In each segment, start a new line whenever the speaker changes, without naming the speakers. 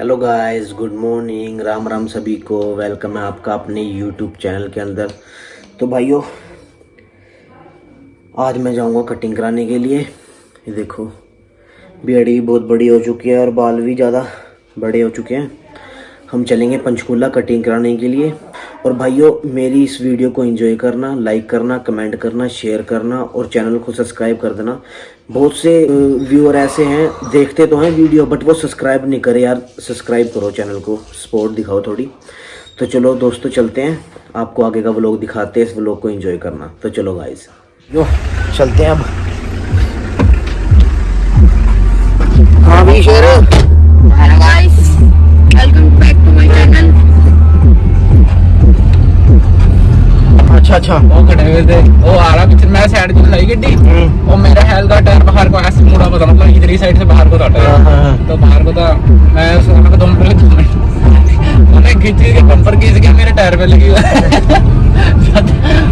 Hello guys good morning Ram Ram सभी को। Welcome है आपका अपने यूट्यूब चैनल के अंदर। तो भाइयों, आज मैं जाऊँगा कटिंग कराने के लिए। ये देखो बेड़ी भी बहुत बड़ी हो चुकी है और बाल भी ज़्यादा बड़े हो चुके हैं। हम चलेंगे पंचकूला कटिंग कराने के लिए। और भाइयों मेरी इस वीडियो को एंजॉय करना लाइक करना कमेंट करना शेयर करना और चैनल को सब्सक्राइब कर देना। बहुत से व्यूअर ऐसे हैं देखते तो हैं वीडियो बट वो सब्सक्राइब नहीं करे यार। सब्सक्राइब करो चैनल को सपोर्ट दिखाओ थोड़ी। तो चलो दोस्तों चलते हैं। आपको आगे का व्लॉग दिखाते हैं इस व्लॉग को एंजॉय करना। तो चलो गाइस यो चलते हैं अब। हाँ भी शेर अच्छा अच्छा
ਉਹ ਖੜੇ ਹੋਏ ਤੇ ਉਹ ਆ रहा पीछे मैं साइड से चलाई गड्डी और मेरा हेल का टायर बाहर को ऐसे मुड़ा पता मतलब इधर ही साइड से बाहर को था
हाँ, हाँ, हाँ।
टायर तो बाहर को था मैं उसने दो मिनट दो मिनट मैंने खींच के बम्पर खींच के मेरे टायर पे लगी हुई है।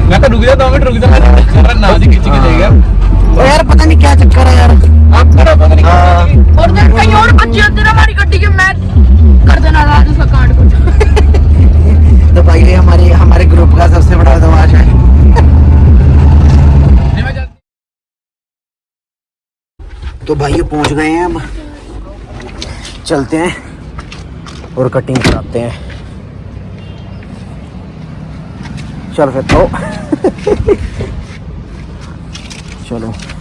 मैं तो रुक जा दो मिनट रुक जा मैं ना जी खींच के ले
तो भाई पहुँच गए हैं हम चलते हैं और कटिंग कराते हैं। चल फिर तो। चलो।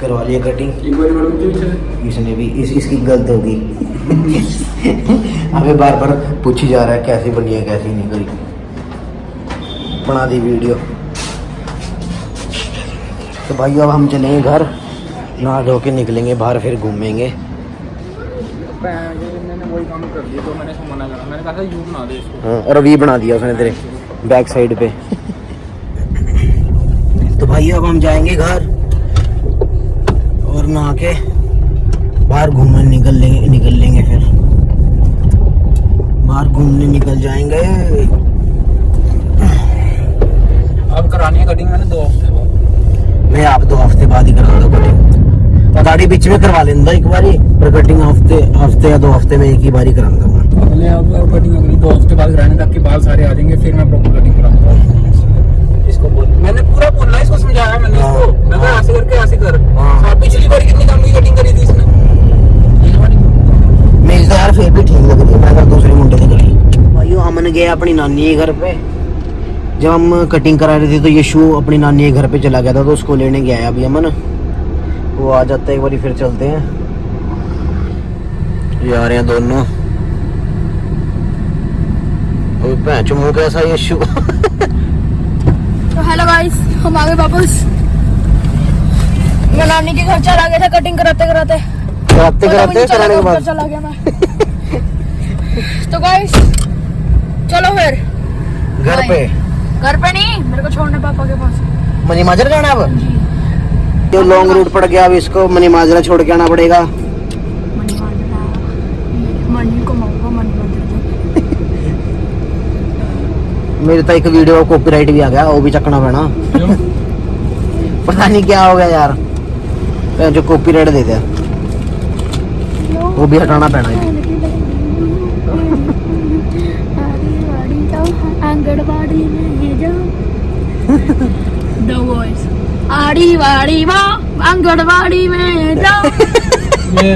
करवा लिया कटिंग इसने भी इस इसकी गलत होगी। हमें बार बार पूछी जा रहा है कैसी बनी है कैसी नहीं करी। बना दी वीडियो तो भाई अब हम चलेंगे घर। नहा धो के निकलेंगे बाहर फिर घूमेंगे।
मैंने वही काम कर दिया तो मैंने इसको मना करा। मैंने कहा था यू बना दे इसको।
हाँ, और वी बना दिया उसने तेरे बैक साइड पे। तो भाई अब हम जाएँगे घर। और नहा के बाहर घूमने निकल लेंगे निकल लेंगे फिर। बाहर घूमने निकल जाएँगे।
अब करानी है कटिंग मैंने दो हफ़्ते बाद।
मैं आप दो हफ़्ते बाद ही कराऊँगा कटिंग दाढ़ी बीच में करवा लेंदा एक बारी पर कटिंग हफ़्ते हफ़्ते या दो हफ़्ते में एक ही बारी कराऊँगा मैं।
अगले अब कटिंग अगली दो हफ़्ते बाद कराने ताकि बाल सारे आ जाएँगे फिर मैं प्रॉपर कटिंग कराऊँगा। इसको मैंने पूरा बोला इसको समझाया मैंने इसको मैं कहा। ऐसे करके ऐसे कर।
हाँ।
पिछली बार कितनी कम की कटिंग करी थी इसने।
मेरी तो यार फिर भी ठीक लग रही है मैं दूसरे मुंडे से करी। हमने गए अपनी नानी के घर पे। जब हम कटिंग करा रहे थे तो ये शू अपनी नानी के घर पे चला गया था तो उसको लेने गया है अभी अमन वो आ जाता है एक बार फिर चलते हैं। ये आ रहे हैं दोनों। भैंच कैसा ये शू
हेलो गाइस हम आ गए वापस मैं नानी के घर चला गया था कटिंग कराते कराते।
कराते कराते कराने के बाद.
चला गया मैं। तो गाइस चलो फिर।
घर पे?
घर पे नहीं मेरे को छोड़ने पापा के पास।
मनी माजरा जाना है अब
जी।
जो लॉन्ग रूट पड़ गया अब इसको मनी माजरा छोड़ के आना पड़ेगा
मनी माजरा
मेरे तो एक वीडियो कॉपीराइट भी आ गया वो भी चकना पैना। पता नहीं क्या हो गया यार। जो कॉपीराइट दे दिया। वो भी हटाना पैना है।
आंगनबाड़ी में ये जाओ। द वॉइस आड़ी वाड़ी वाह आंगनबाड़ी में जाओ।
ये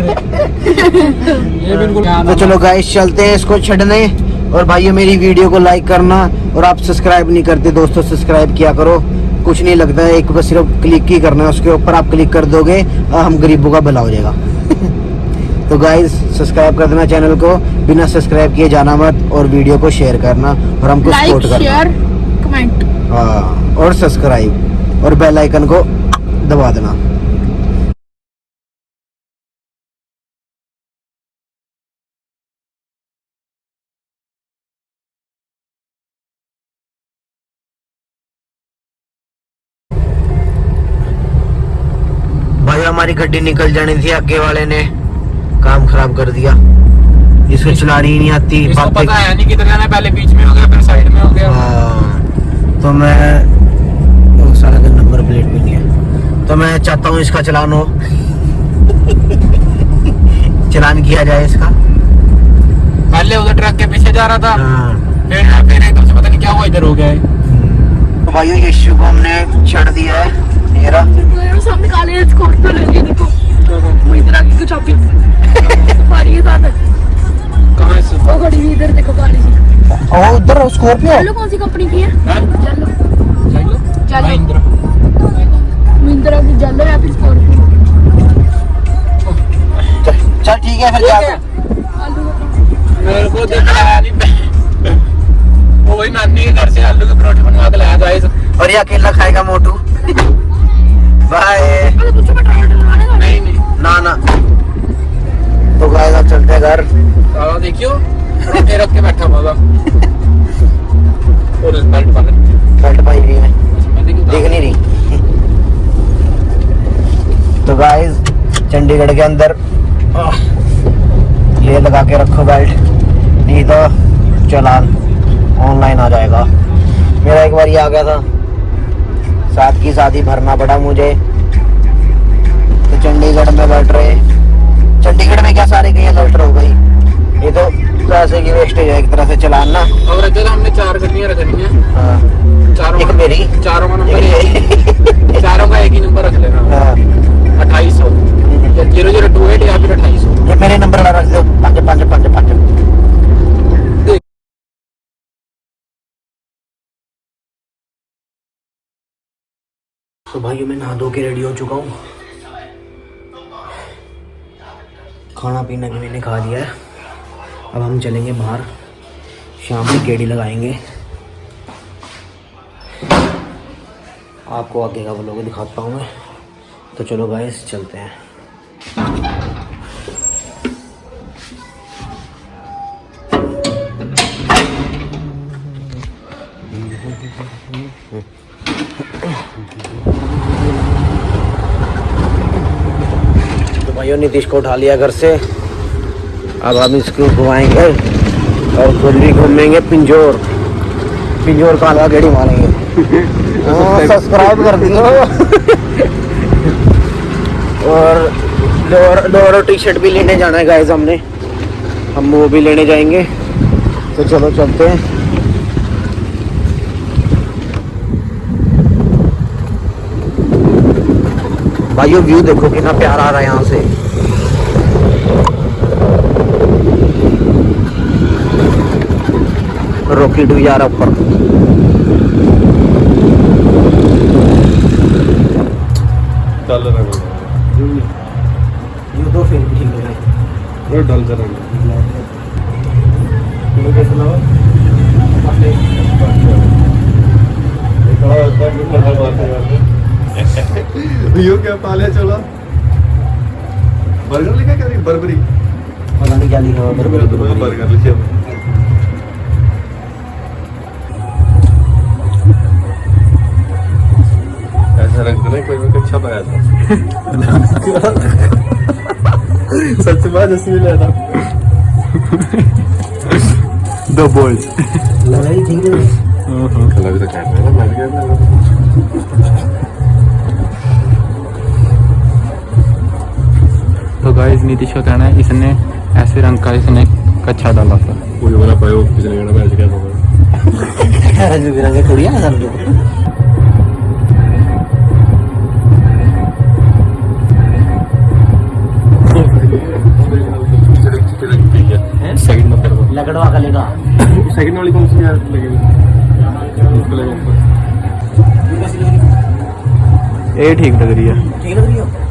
ये बिल्कुल
तो चलो गाइस चलते हैं इसको छड़ने। और भाइयों मेरी वीडियो को लाइक करना और आप सब्सक्राइब नहीं करते दोस्तों सब्सक्राइब किया करो। कुछ नहीं लगता है एक बस सिर्फ़ क्लिक ही करना है उसके ऊपर आप क्लिक कर दोगे और हम गरीबों का भला हो जाएगा। तो गाइज़ सब्सक्राइब कर देना चैनल को बिना सब्सक्राइब किए जाना मत और वीडियो को शेयर करना और हमको सपोर्ट करना। हाँ और सब्सक्राइब और बेल आइकन को दबा देना। भाई गड्डी निकल जानी थी आगे वाले ने काम खराब कर दिया इसको चलानी ही नहीं आती
इसको पता है नहीं किधर जाना है पहले बीच में हो गया फिर साइड में हो गया
तो मैं वो सारा दिन नंबर प्लेट भी नहीं है तो मैं चाहता हूँ इसका चलान हो चलान किया जाए इसका
पहले उधर ट्रक के पीछे जा रहा था। फिर फिर एकदम से पता नहीं क्या हुआ इधर हो गया है
तो भाइयों ये इश्यू को हमने छड़ दिया है
मेरे? सामने काले स्कॉर्पियो लगी देखो। महिंद्रा की चाबी सफारी के साथ है।
कहाँ से
वो खड़ी हुई इधर देखो काली सी।
और उधर स्कॉर्पियो?
चलो कौन सी कंपनी की है?
हाँ?
चलो।
चलो। महिंद्रा।
महिंद्रा की जल्लो या फिर स्कॉर्पियो।
चल ठीक है फिर जा
मेरे को देख लाया नहीं वो वही नानी के घर से आलू के परोठे बनवा के लाया था
और ये अकेला खाएगा मोटू। बाय। ना ना। तो गाइस अब चलते घर।
देखियो। रख के बैठा हुआ और इस बेल्ट
बेल्ट पाई हुई है।
देखी
नहीं रही। तो गाइस चंडीगढ़ के अंदर ये लगा के रखो बेल्ट नहीं तो चलान ऑनलाइन आ जाएगा। मेरा एक बार ये आ गया था। साथ की साथ ही भरना पड़ा मुझे। तो चंडीगढ़ में बैठ रहे। चंडीगढ़ में क्या सारे कहीं अलर्ट हो गई ये तो पैसे की वेस्टेज है एक तरह से चलान।
और अगर हमने चार गड्डियाँ रखनी है।
हाँ,
चारों
एक मेरी।
चारों का नंबर चारों का एक ही नंबर रख लेना।
हाँ,
अट्ठाईस सौ। ज़ीरो ज़ीरो टू एट या फिर अट्ठाईस सौ।
मेरे नंबर वाला रख दो। पाँच पाँच पाँच। तो भाई मैं नहा धो के रेडी हो चुका हूँ। खाना पीना भी मैंने खा लिया है। अब हम चलेंगे बाहर। शाम में गेड़ी लगाएँगे। आपको आगे का वो लोग दिखाता हूँ मैं। तो चलो गाइस चलते हैं। तो भाइयों नीतीश को उठा लिया घर से। अब हम इसको घुमाएँगे और खुद भी घूमेंगे पिंजोर। पिंजोर का अलग गेड़ी मारेंगे। सब्सक्राइब कर दियो। और लोअर लोअर टी शर्ट भी लेने जाना है गाइस हमने। हम वो भी लेने जाएँगे। तो चलो चलते हैं। भाइयों व्यू देखो कितना प्यारा आ रहा है यहाँ से। रॉकेट भी जा रहा ऊपर।
चल रहा है
ये तो फिर ठीक है।
डल रहा क्या पाले चला? बर्गर लिखा क्या बर्बरी।
पता नहीं क्या लिखा हुआ बर्बरी बर्बरी।
बर्गर लिखे ऐसा रंग तो नहीं कोई में कुछ छपाया था। सच बात इसमें ले था द बॉयज़
लगा ही ठीक है।
कलर तो कहते हैं ना मैं भी
गाइस नीतीश का कहना है इसने ऐसे रंग का इसने कच्चा डाला था
लकड़वा का लेगा
सेकंड वाली कौन सी लगेगी
ये ठीक लग रही है
ठीक लग रही हो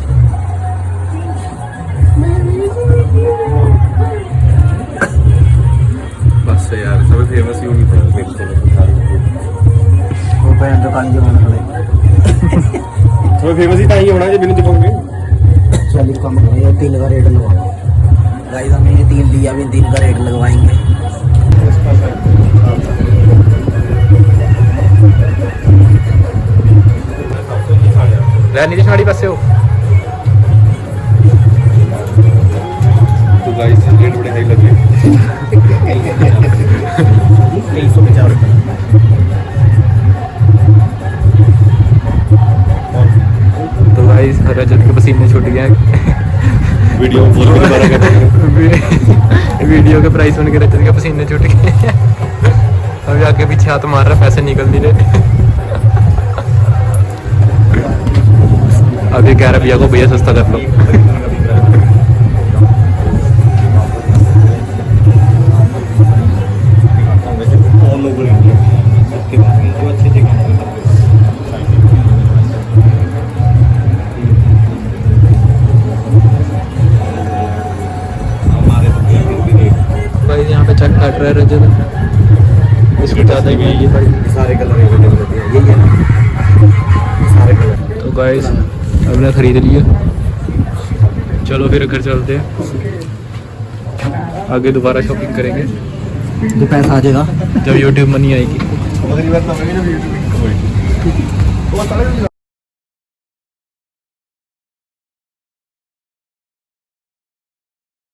बस यार सब फ़ेमस ही पड़ा
वो पहन तो काली जमाना खड़े
सब फ़ेमस ही ताई होना जे बिनु दिखाओगे
चालीस कम करो तीन का रेट लगवा गाइस हमने ये तीन लिया भी तीन का रेट लगवाएँगे।
ਲੈ नीतीश गाड़ी पासे हो।
तो गाइस रेट बड़े हाई लगे
तीन सौ पचास
तो गाइस रजत के पसीने छूट गए
वीडियो
वीडियो के प्राइस सुन के रजत के पसीने छूट गए। अभी आगे पीछे हाथ मार रहा पैसे निकल नहीं रहे। अभी कह रहा भैया को भैया सस्ता कर लो। हमने खरीद लिया चलो फिर घर चलते हैं। आगे दोबारा शॉपिंग करेंगे।
जो पैसा आ जाएगा।
जब यूट्यूब मनी आएगी।